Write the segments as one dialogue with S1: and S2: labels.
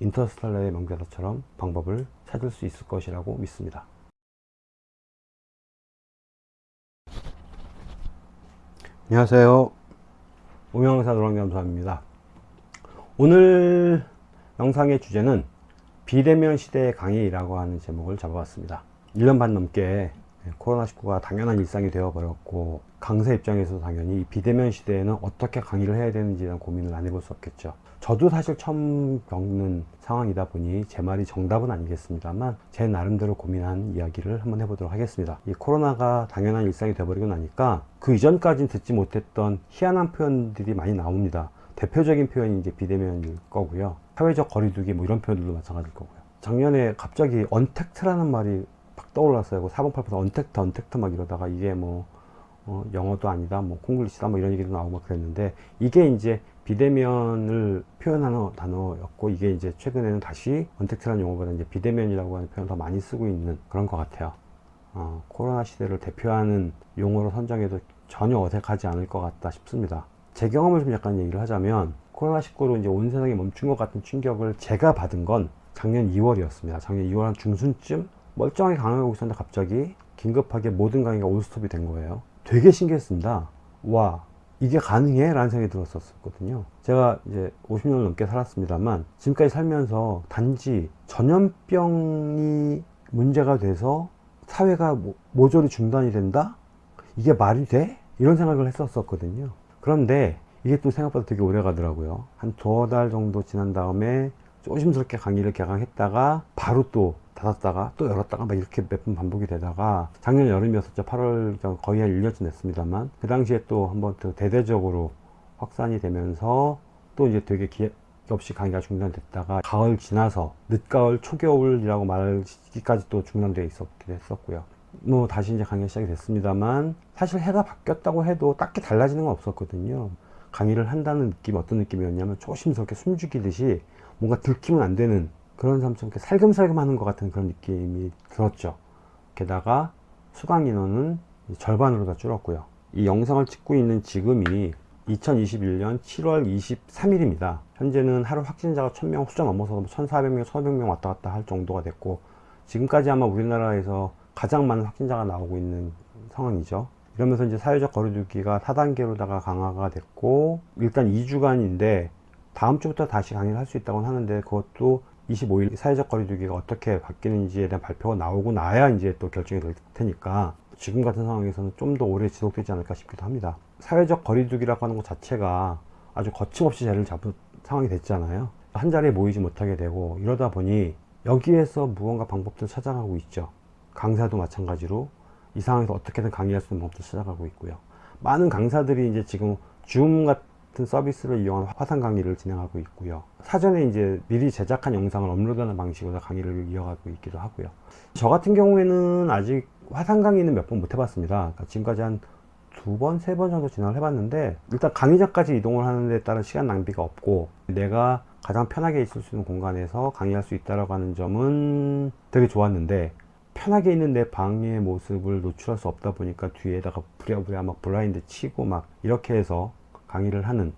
S1: 인터스텔라의 명대사처럼 방법을 찾을 수 있을 것이라고 믿습니다. 안녕하세요. 오명사 노랑겸사입니다. 오늘 영상의 주제는 비대면 시대의 강의라고 하는 제목을 잡아봤습니다. 1년 반 넘게 코로나19가 당연한 일상이 되어버렸고 강사 입장에서 당연히 비대면 시대에는 어떻게 강의를 해야 되는지에 대한 고민을 안 해볼 수 없겠죠. 저도 사실 처음 겪는 상황이다 보니 제 말이 정답은 아니겠습니다만 제 나름대로 고민한 이야기를 한번 해보도록 하겠습니다. 이 코로나가 당연한 일상이 되어버리고 나니까 그 이전까지는 듣지 못했던 희한한 표현들이 많이 나옵니다. 대표적인 표현이 이제 비대면일 거고요. 사회적 거리두기 뭐 이런 표현들도 마찬가지일 거고요. 작년에 갑자기 언택트라는 말이 팍 떠올랐어요. 408에서 언택트, 언택트 막 이러다가 이게 뭐 어, 영어도 아니다, 뭐 콩글리시다, 뭐 이런 얘기도 나오고 막 그랬는데 이게 이제 비대면을 표현하는 단어였고 이게 이제 최근에는 다시 언택트라는 용어보다 이제 비대면이라고 하는 표현을 더 많이 쓰고 있는 그런 것 같아요. 어, 코로나 시대를 대표하는 용어로 선정해도 전혀 어색하지 않을 것 같다 싶습니다. 제 경험을 좀 약간 얘기를 하자면 코로나19로 이제 온 세상이 멈춘 것 같은 충격을 제가 받은 건 작년 2월이었습니다. 작년 2월 한 중순쯤 멀쩡하게 강의하고 있었는데 갑자기 긴급하게 모든 강의가 올스톱이 된 거예요. 되게 신기했습니다. 와, 이게 가능해? 라는 생각이 들었었거든요. 제가 이제 50년을 넘게 살았습니다만 지금까지 살면서 단지 전염병이 문제가 돼서 사회가 모조리 중단이 된다? 이게 말이 돼? 이런 생각을 했었거든요. 그런데 이게 또 생각보다 되게 오래 가더라고요. 한 두어 달 정도 지난 다음에 조심스럽게 강의를 개강했다가 바로 또 닫았다가 또 열었다가 막 이렇게 몇 번 반복이 되다가 작년 여름이었었죠 8월 거의 한 1년쯤 됐습니다만 그 당시에 또 한번 또 대대적으로 확산이 되면서 또 이제 되게 기획 없이 강의가 중단됐다가 가을 지나서 늦가을 초겨울이라고 말하기까지 또 중단되어 있었기도 했었고요 뭐 다시 이제 강의가 시작이 됐습니다만 사실 해가 바뀌었다고 해도 딱히 달라지는 건 없었거든요 강의를 한다는 느낌 어떤 느낌이었냐면 조심스럽게 숨죽이듯이 뭔가 들키면 안 되는 그런 삶처럼 살금살금 하는 것 같은 그런 느낌이 들었죠. 게다가 수강 인원은 절반으로 다 줄었고요. 이 영상을 찍고 있는 지금이 2021년 7월 23일입니다. 현재는 하루 확진자가 1000명 숫자 넘어서 1400명 1500명 왔다 갔다 할 정도가 됐고 지금까지 아마 우리나라에서 가장 많은 확진자가 나오고 있는 상황이죠. 이러면서 이제 사회적 거리두기가 4단계로다가 강화가 됐고 일단 2주간인데 다음 주부터 다시 강의를 할 수 있다고 하는데 그것도 25일 사회적 거리두기가 어떻게 바뀌는지에 대한 발표가 나오고 나야 이제 또 결정이 될 테니까 지금 같은 상황에서는 좀 더 오래 지속되지 않을까 싶기도 합니다. 사회적 거리두기라고 하는 것 자체가 아주 거침없이 자리를 잡은 상황이 됐잖아요. 한 자리에 모이지 못하게 되고 이러다 보니 여기에서 무언가 방법들을 찾아가고 있죠. 강사도 마찬가지로 이 상황에서 어떻게든 강의할 수 있는 방법도 찾아가고 있고요. 많은 강사들이 이제 지금 줌 같은 같은 서비스를 이용한 화상 강의를 진행하고 있고요. 사전에 이제 미리 제작한 영상을 업로드하는 방식으로 강의를 이어가고 있기도 하고요. 저 같은 경우에는 아직 화상 강의는 몇 번 못 해봤습니다. 그러니까 지금까지 한 두 번, 세 번 정도 진행을 해봤는데 일단 강의장까지 이동을 하는 데 따른 시간 낭비가 없고 내가 가장 편하게 있을 수 있는 공간에서 강의할 수 있다고 하는 점은 되게 좋았는데 편하게 있는 내 방의 모습을 노출할 수 없다 보니까 뒤에다가 부랴부랴 막 블라인드 치고 막 이렇게 해서 강의를 하는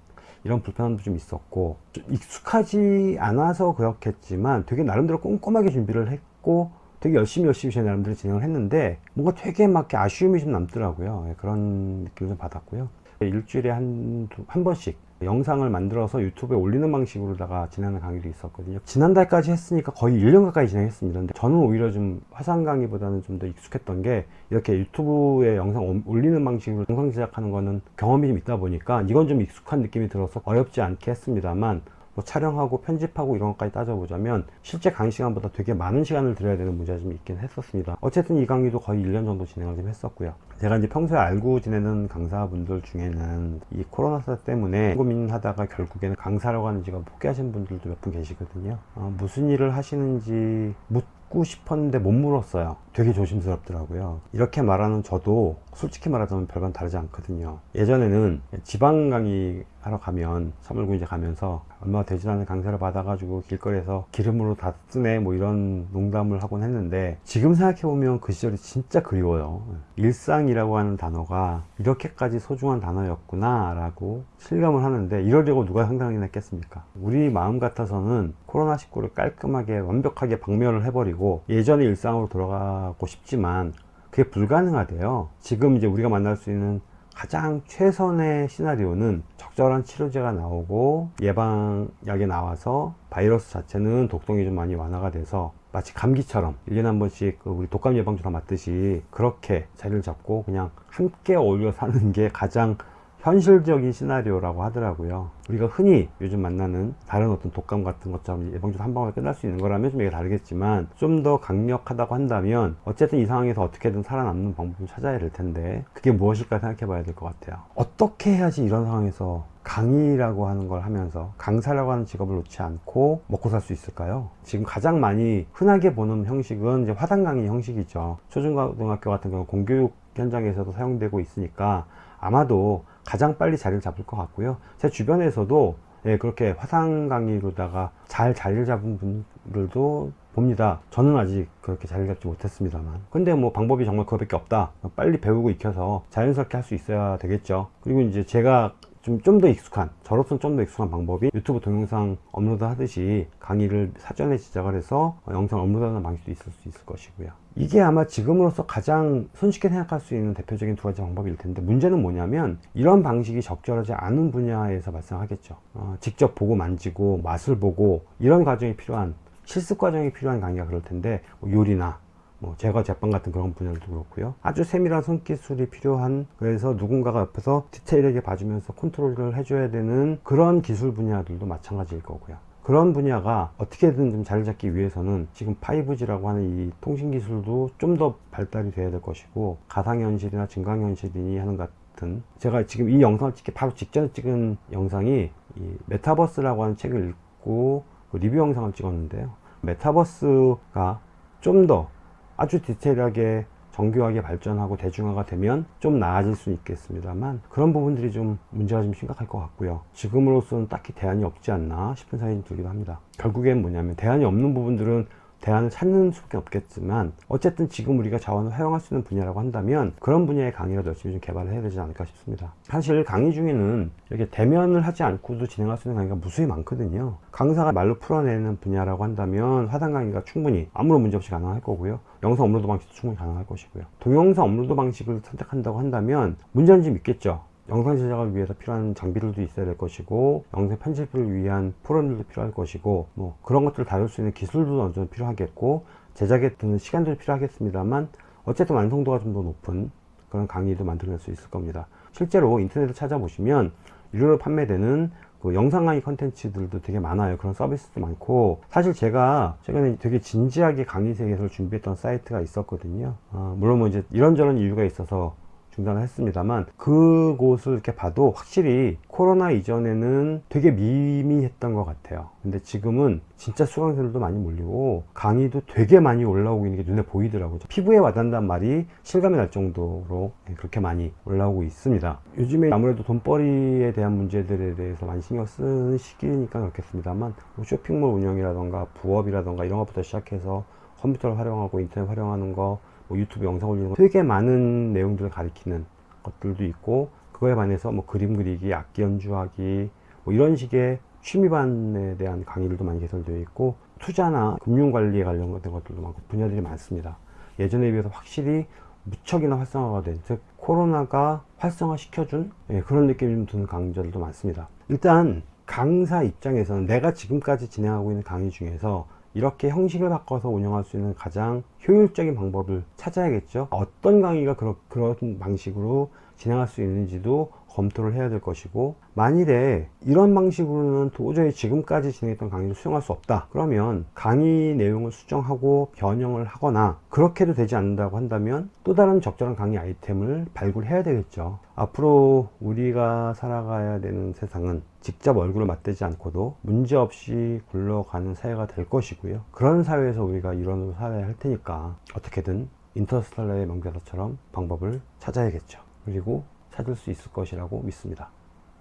S1: 이런 불편함도 좀 있었고 좀 익숙하지 않아서 그렇겠지만 되게 나름대로 꼼꼼하게 준비를 했고 되게 열심히 열심히 제 나름대로 진행을 했는데 뭔가 되게 막 아쉬움이 좀 남더라고요. 예, 그런 느낌을 좀 받았고요. 일주일에 한, 두, 한 번씩 영상을 만들어서 유튜브에 올리는 방식으로다가 진행하는 강의도 있었거든요. 지난달까지 했으니까 거의 1년 가까이 진행했습니다. 근데 저는 오히려 좀 화상 강의보다는 좀 더 익숙했던 게 이렇게 유튜브에 영상 올리는 방식으로 영상 제작하는 거는 경험이 좀 있다 보니까 이건 좀 익숙한 느낌이 들어서 어렵지 않게 했습니다만 뭐 촬영하고 편집하고 이런 것까지 따져보자면 실제 강의 시간보다 되게 많은 시간을 들여야 되는 문제가 좀 있긴 했었습니다. 어쨌든 이 강의도 거의 1년 정도 진행을 좀 했었고요. 제가 이제 평소에 알고 지내는 강사분들 중에는 이 코로나 사태 때문에 고민하다가 결국에는 강사라고 하는 직업 포기하신 분들도 몇 분 계시거든요. 어, 무슨 일을 하시는지 묻고 싶었는데 못 물었어요 되게 조심스럽더라고요. 이렇게 말하는 저도 솔직히 말하자면 별반 다르지 않거든요. 예전에는 지방 강의 하러 가면 사물고 이제 가면서 얼마 되지 않은 강사를 받아 가지고 길거리에서 기름으로 다 쓰네 뭐 이런 농담을 하곤 했는데 지금 생각해 보면 그 시절이 진짜 그리워요. 일상이라고 하는 단어가 이렇게까지 소중한 단어였구나 라고 실감을 하는데 이러려고 누가 상상이나 했겠습니까? 우리 마음 같아서는 코로나19를 깔끔하게 완벽하게 박멸을 해버리고 예전의 일상으로 돌아가 고 싶지만 그게 불가능하대요. 지금 이제 우리가 만날 수 있는 가장 최선의 시나리오는 적절한 치료제가 나오고 예방약이 나와서 바이러스 자체는 독성이 좀 많이 완화가 돼서 마치 감기처럼 1년에 한 번씩 그 우리 독감 예방주사 맞듯이 그렇게 자리를 잡고 그냥 함께 어울려 사는 게 가장 현실적인 시나리오라고 하더라고요. 우리가 흔히 요즘 만나는 다른 어떤 독감 같은 것처럼 예방주사 한 방울에 끝날 수 있는 거라면 좀 이게 다르겠지만 좀 더 강력하다고 한다면 어쨌든 이 상황에서 어떻게든 살아남는 방법을 찾아야 될 텐데 그게 무엇일까 생각해 봐야 될 것 같아요. 어떻게 해야지 이런 상황에서 강의라고 하는 걸 하면서 강사라고 하는 직업을 놓지 않고 먹고 살 수 있을까요? 지금 가장 많이 흔하게 보는 형식은 이제 화단 강의 형식이죠. 초중고등학교 같은 경우 공교육 현장에서도 사용되고 있으니까 아마도 가장 빨리 자리를 잡을 것 같고요. 제 주변에서도 예, 그렇게 화상 강의로다가 잘 자리를 잡은 분들도 봅니다. 저는 아직 그렇게 자리를 잡지 못했습니다만. 근데 뭐 방법이 정말 그거밖에 없다. 빨리 배우고 익혀서 자연스럽게 할 수 있어야 되겠죠. 그리고 이제 제가 좀 좀 더 익숙한 저로서는 좀더 익숙한 방법이 유튜브 동영상 업로드 하듯이 강의를 사전에 제작을 해서 영상 업로드하는 방식도 있을 수 있을 것이고요. 이게 아마 지금으로서 가장 손쉽게 생각할 수 있는 대표적인 두 가지 방법일 텐데 문제는 뭐냐면 이런 방식이 적절하지 않은 분야에서 발생하겠죠. 어, 직접 보고 만지고 맛을 보고 이런 과정이 필요한 실습 과정이 필요한 강의가 그럴 텐데 뭐 요리나 뭐 제과 제빵 같은 그런 분야도 그렇고요. 아주 세밀한 손기술이 필요한 그래서 누군가가 옆에서 디테일하게 봐주면서 컨트롤을 해줘야 되는 그런 기술 분야들도 마찬가지일 거고요. 그런 분야가 어떻게든 좀 자리 잡기 위해서는 지금 5G라고 하는 이 통신 기술도 좀 더 발달이 돼야 될 것이고 가상현실이나 증강현실이니 하는 같은 제가 지금 이 영상을 찍기 바로 직전에 찍은 영상이 이 메타버스라고 하는 책을 읽고 그 리뷰 영상을 찍었는데요. 메타버스가 좀더 아주 디테일하게 정교하게 발전하고 대중화가 되면 좀 나아질 수 있겠습니다만 그런 부분들이 좀 문제가 좀 심각할 것 같고요. 지금으로서는 딱히 대안이 없지 않나 싶은 생각이 들기도 합니다. 결국엔 뭐냐면 대안이 없는 부분들은 대안을 찾는 수밖에 없겠지만 어쨌든 지금 우리가 자원을 활용할 수 있는 분야라고 한다면 그런 분야의 강의라도 열심히 좀 개발을 해야 되지 않을까 싶습니다. 사실 강의 중에는 이렇게 대면을 하지 않고도 진행할 수 있는 강의가 무수히 많거든요. 강사가 말로 풀어내는 분야라고 한다면 화상 강의가 충분히 아무런 문제 없이 가능할 거고요 영상 업로드 방식도 충분히 가능할 것이고요. 동영상 업로드 방식을 선택한다고 한다면 문제는 좀 있겠죠. 영상 제작을 위해서 필요한 장비들도 있어야 될 것이고 영상 편집을 위한 프로그램들도 필요할 것이고 뭐 그런 것들을 다룰 수 있는 기술도 어느 정도 필요하겠고 제작에 드는 시간도 필요하겠습니다만 어쨌든 완성도가 좀 더 높은 그런 강의도 만들어낼 수 있을 겁니다. 실제로 인터넷을 찾아보시면 유료로 판매되는 그 영상 강의 컨텐츠들도 되게 많아요. 그런 서비스도 많고. 사실 제가 최근에 되게 진지하게 강의 세계에서 준비했던 사이트가 있었거든요. 어, 물론 뭐 이제 이런저런 이유가 있어서 중단을 했습니다만 그곳을 이렇게 봐도 확실히 코로나 이전에는 되게 미미했던 것 같아요. 근데 지금은 진짜 수강생들도 많이 몰리고 강의도 되게 많이 올라오고 있는 게 눈에 보이더라고요. 피부에 와닿는단 말이 실감이 날 정도로 그렇게 많이 올라오고 있습니다. 요즘에 아무래도 돈벌이에 대한 문제들에 대해서 많이 신경 쓰는 시기니까 그렇겠습니다만 뭐 쇼핑몰 운영이라던가 부업이라던가 이런 것부터 시작해서 컴퓨터를 활용하고 인터넷 활용하는 거 뭐 유튜브 영상 올리는 거 되게 많은 내용들을 가리키는 것들도 있고 그거에 반해서 뭐 그림 그리기, 악기 연주하기 뭐 이런 식의 취미반에 대한 강의들도 많이 개설되어 있고 투자나 금융관리에 관련된 것들도 많고 분야들이 많습니다. 예전에 비해서 확실히 무척이나 활성화가 된, 즉 코로나가 활성화 시켜준 예, 그런 느낌이 좀 드는 강좌들도 많습니다. 일단 강사 입장에서는 내가 지금까지 진행하고 있는 강의 중에서 이렇게 형식을 바꿔서 운영할 수 있는 가장 효율적인 방법을 찾아야겠죠. 어떤 강의가 그런 방식으로 진행할 수 있는지도 검토를 해야 될 것이고 만일에 이런 방식으로는 도저히 지금까지 진행했던 강의를 수용할 수 없다. 그러면 강의 내용을 수정하고 변형을 하거나 그렇게도 되지 않는다고 한다면 또 다른 적절한 강의 아이템을 발굴해야 되겠죠. 앞으로 우리가 살아가야 되는 세상은 직접 얼굴을 맞대지 않고도 문제없이 굴러가는 사회가 될 것이고요. 그런 사회에서 우리가 일원으로 살아야 할 테니까 어떻게든 인터스텔라의 명대사처럼 방법을 찾아야겠죠. 그리고 찾을 수 있을 것이라고 믿습니다.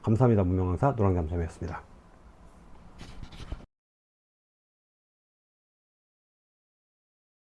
S1: 감사합니다. 무명강사 노랑잠섬이었습니다.